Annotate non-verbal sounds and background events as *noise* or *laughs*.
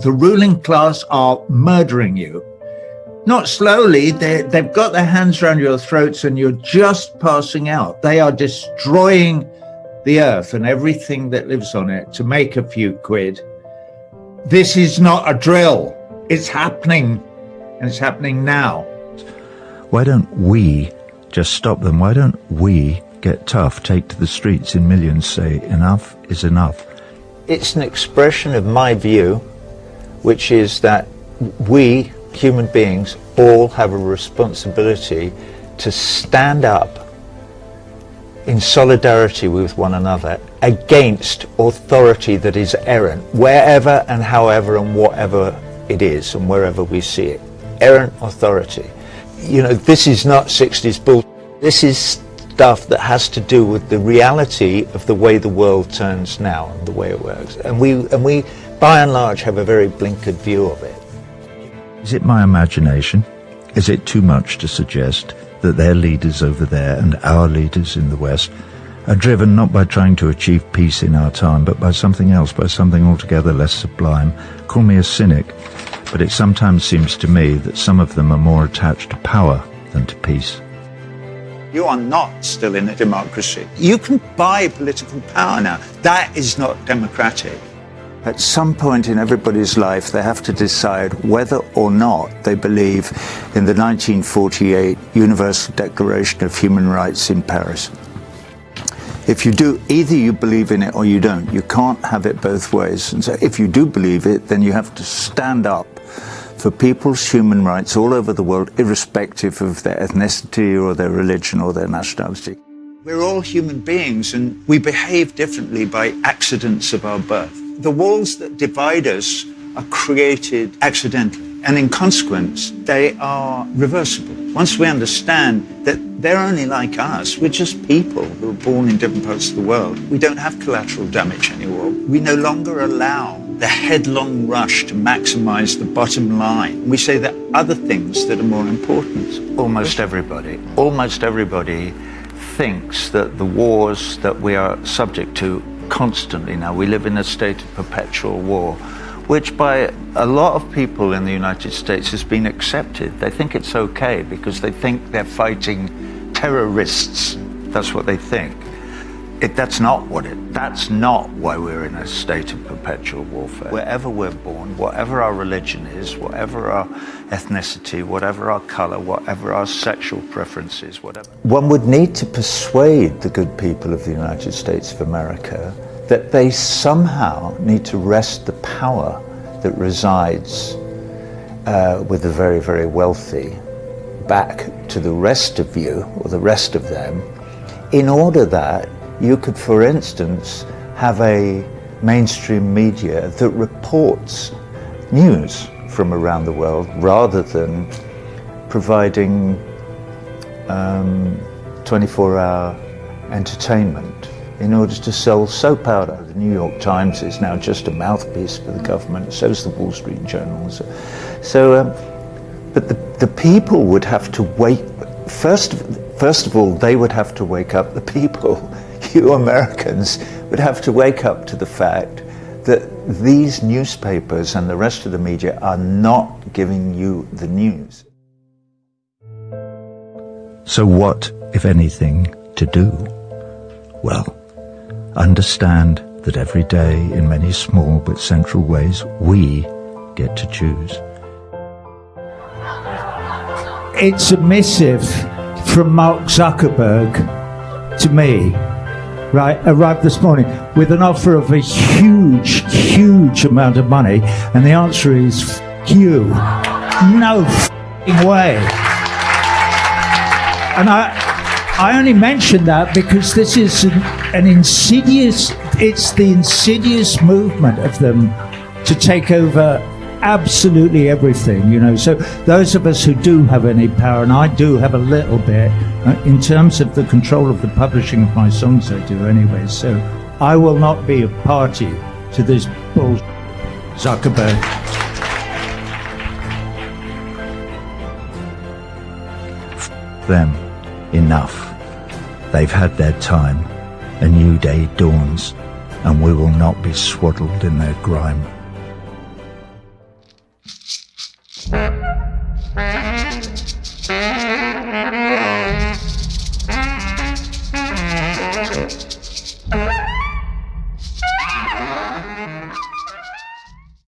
the ruling class are murdering you. Not slowly, they, they've got their hands around your throats and you're just passing out. They are destroying the earth and everything that lives on it to make a few quid. This is not a drill. It's happening and it's happening now. Why don't we just stop them? Why don't we get tough, take to the streets in millions, say enough is enough? It's an expression of my view, which is that we, human beings, all have a responsibility to stand up in solidarity with one another against authority that is errant, wherever and however and whatever it is and wherever we see it. Errant authority. You know, this is not 60s bull. This is stuff that has to do with the reality of the way the world turns now and the way it works. And we, and we by and large, have a very blinkered view of it. Is it my imagination? Is it too much to suggest that their leaders over there and our leaders in the West are driven not by trying to achieve peace in our time, but by something else, by something altogether less sublime. Call me a cynic, but it sometimes seems to me that some of them are more attached to power than to peace. You are not still in a democracy. You can buy political power now. That is not democratic. At some point in everybody's life, they have to decide whether or not they believe in the 1948 Universal Declaration of Human Rights in Paris. If you do, either you believe in it or you don't. You can't have it both ways. And so if you do believe it, then you have to stand up for people's human rights all over the world, irrespective of their ethnicity or their religion or their nationality. We're all human beings and we behave differently by accidents of our birth the walls that divide us are created accidentally. And in consequence, they are reversible. Once we understand that they're only like us, we're just people who are born in different parts of the world, we don't have collateral damage anymore. We no longer allow the headlong rush to maximize the bottom line. We say that other things that are more important. Almost everybody, almost everybody thinks that the wars that we are subject to constantly now. We live in a state of perpetual war, which by a lot of people in the United States has been accepted. They think it's okay because they think they're fighting terrorists. That's what they think. It, that's not what it, that's not why we're in a state of perpetual warfare. Wherever we're born, whatever our religion is, whatever our ethnicity, whatever our color, whatever our sexual preferences, whatever. One would need to persuade the good people of the United States of America that they somehow need to wrest the power that resides uh, with the very, very wealthy back to the rest of you, or the rest of them, in order that you could, for instance, have a mainstream media that reports news from around the world rather than providing 24-hour um, entertainment in order to sell soap powder. The New York Times is now just a mouthpiece for the government, so is the Wall Street Journal. So, so um, but the, the people would have to wake, first, first of all, they would have to wake up the people *laughs* you Americans would have to wake up to the fact that these newspapers and the rest of the media are not giving you the news. So what, if anything, to do? Well, understand that every day, in many small but central ways, we get to choose. It's a missive from Mark Zuckerberg to me right, arrived this morning with an offer of a huge, huge amount of money, and the answer is you. No way. And I, I only mention that because this is an, an insidious, it's the insidious movement of them to take over absolutely everything, you know. So those of us who do have any power, and I do have a little bit, uh, in terms of the control of the publishing of my songs, I do anyway. So I will not be a party to this bull Zuckerberg. Them. Enough. They've had their time. A new day dawns, and we will not be swaddled in their grime.